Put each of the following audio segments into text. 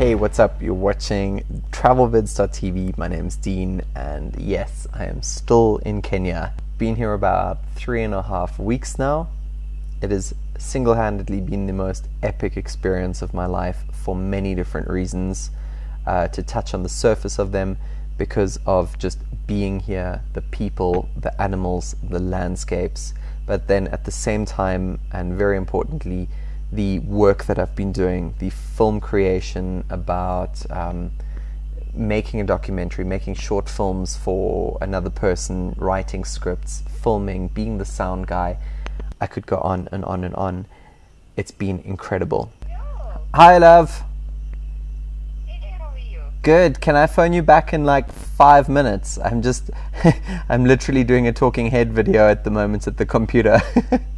Hey, what's up? You're watching TravelVids.tv. My name's Dean, and yes, I am still in Kenya. Been here about three and a half weeks now. It has single handedly been the most epic experience of my life for many different reasons. Uh, to touch on the surface of them, because of just being here, the people, the animals, the landscapes, but then at the same time, and very importantly, the work that I've been doing, the film creation about um, making a documentary, making short films for another person, writing scripts, filming, being the sound guy. I could go on and on and on. It's been incredible. Hi, love. Good. Can I phone you back in like five minutes? I'm just, I'm literally doing a talking head video at the moment at the computer.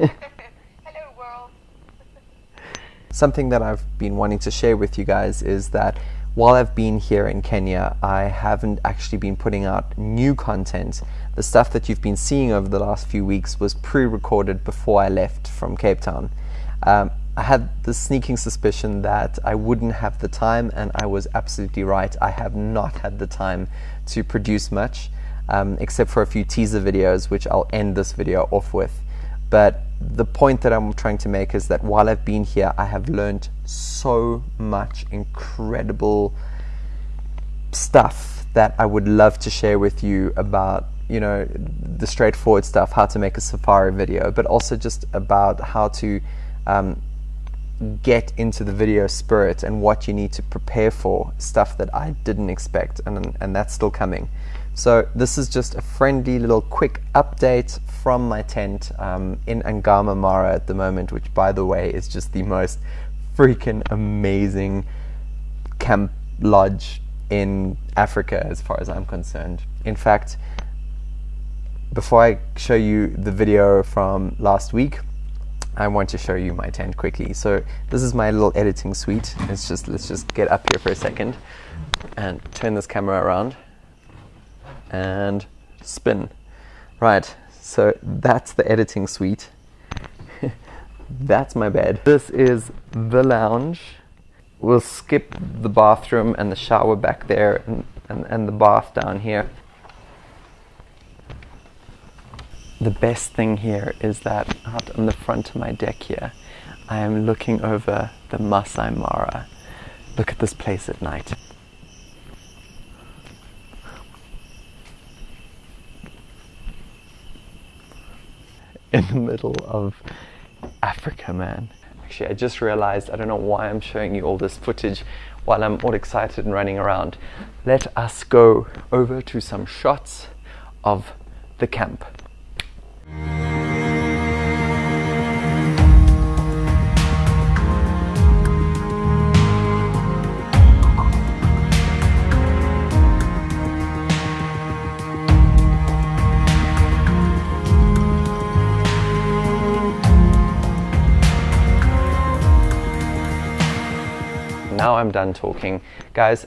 Hello, world. Something that I've been wanting to share with you guys is that while I've been here in Kenya, I haven't actually been putting out new content. The stuff that you've been seeing over the last few weeks was pre recorded before I left from Cape Town. Um, I had the sneaking suspicion that I wouldn't have the time, and I was absolutely right. I have not had the time to produce much, um, except for a few teaser videos, which I'll end this video off with. But the point that I'm trying to make is that while I've been here, I have learned so much incredible stuff that I would love to share with you about, you know, the straightforward stuff, how to make a safari video, but also just about how to um, get into the video spirit and what you need to prepare for, stuff that I didn't expect, and, and that's still coming. So this is just a friendly little quick update from my tent um, in Angama Mara at the moment, which by the way is just the most freaking amazing camp lodge in Africa as far as I'm concerned. In fact, before I show you the video from last week, I want to show you my tent quickly. So this is my little editing suite. Let's just let's just get up here for a second and turn this camera around and spin. Right, so that's the editing suite. that's my bed. This is the lounge. We'll skip the bathroom and the shower back there and, and, and the bath down here. The best thing here is that out on the front of my deck here, I am looking over the Masai Mara. Look at this place at night. in the middle of Africa, man. Actually, I just realized I don't know why I'm showing you all this footage while I'm all excited and running around. Let us go over to some shots of the camp. I'm done talking. Guys,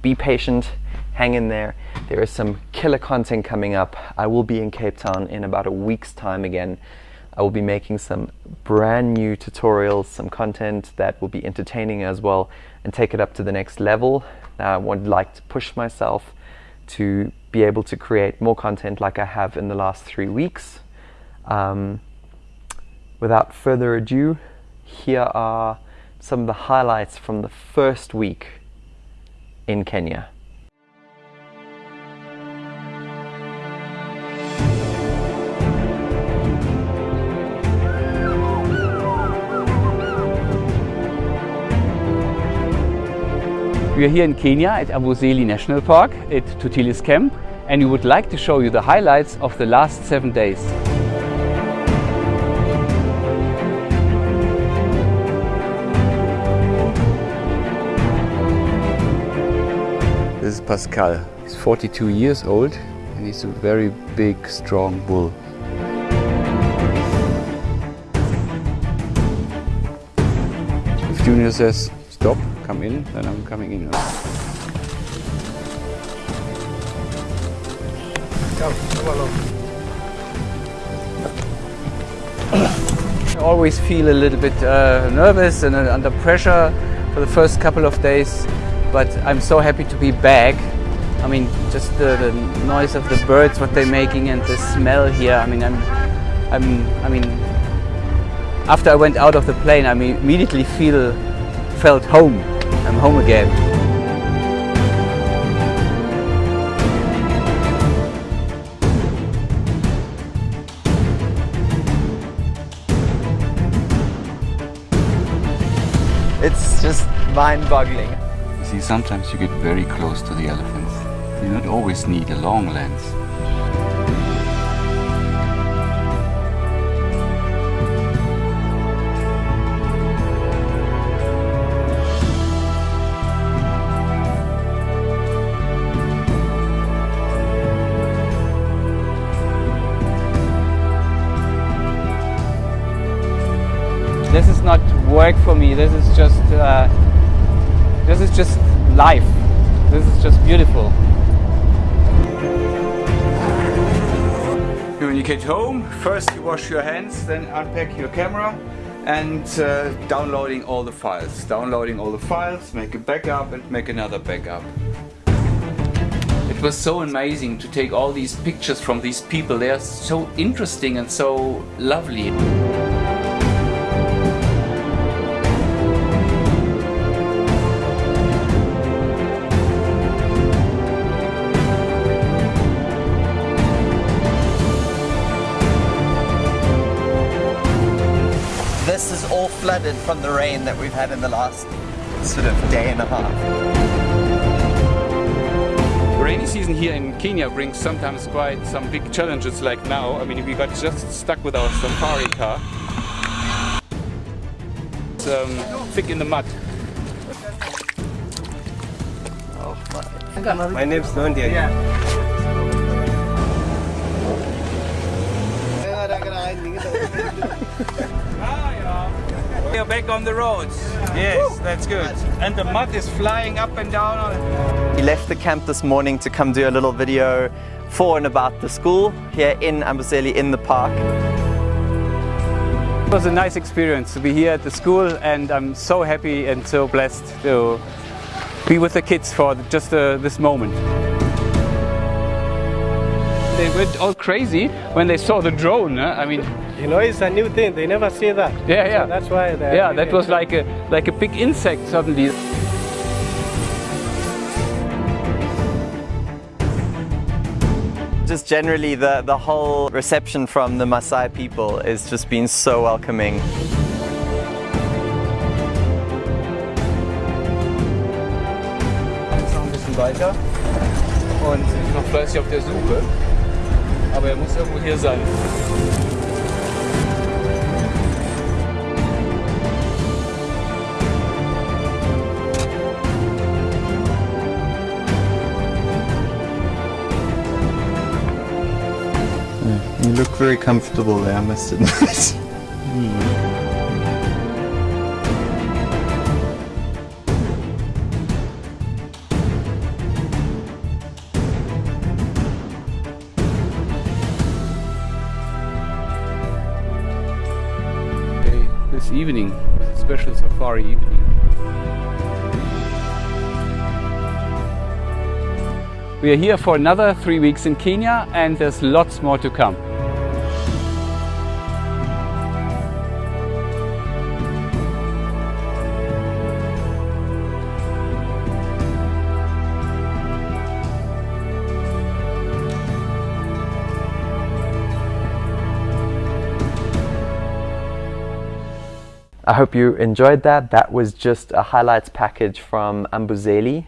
be patient, hang in there. There is some killer content coming up. I will be in Cape Town in about a week's time again. I will be making some brand new tutorials, some content that will be entertaining as well and take it up to the next level. I would like to push myself to be able to create more content like I have in the last three weeks. Um, without further ado, here are some of the highlights from the first week in Kenya. We are here in Kenya at Amboseli National Park at Tortilis Camp and we would like to show you the highlights of the last seven days. This is Pascal. He's 42 years old and he's a very big, strong bull. If Junior says stop, come in, then I'm coming in. Come, come along. I always feel a little bit uh, nervous and uh, under pressure for the first couple of days, but I'm so happy to be back. I mean, just the, the noise of the birds, what they're making, and the smell here. I mean, I'm, I'm, I mean, after I went out of the plane, I immediately feel, felt home. I'm home again. It's just mind-boggling. See, sometimes you get very close to the elephants. You don't always need a long lens. This is not work for me. This is just uh, this is just life. This is just beautiful. When you get home, first you wash your hands, then unpack your camera and uh, downloading all the files. Downloading all the files, make a backup and make another backup. It was so amazing to take all these pictures from these people. They are so interesting and so lovely. All flooded from the rain that we've had in the last sort of day and a half. rainy season here in Kenya brings sometimes quite some big challenges like now. I mean, we got just stuck with our safari car. It's um, thick in the mud. Oh my name's Nondia. We are back on the roads. Yes, that's good. And the mud is flying up and down on. We left the camp this morning to come do a little video for and about the school here in Amboseli in the park. It was a nice experience to be here at the school and I'm so happy and so blessed to be with the kids for just uh, this moment. They went all crazy when they saw the drone. Huh? I mean, You know, it's a new thing. They never see that. Yeah, yeah. So that's why. they're yeah, that was like a like a big insect suddenly. Just generally the, the whole reception from the Maasai people is just been so welcoming. Jetzt noch ein bisschen weiter und ist noch fleißig auf der Suche. Aber er muss irgendwo hier sein. You look very comfortable there, I must admit. Okay, this evening, special safari evening. We are here for another three weeks in Kenya and there's lots more to come. I hope you enjoyed that. That was just a highlights package from Amboseli.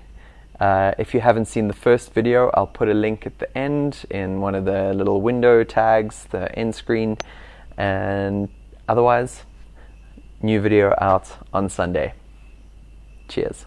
Uh, if you haven't seen the first video, I'll put a link at the end in one of the little window tags, the end screen. And otherwise, new video out on Sunday. Cheers.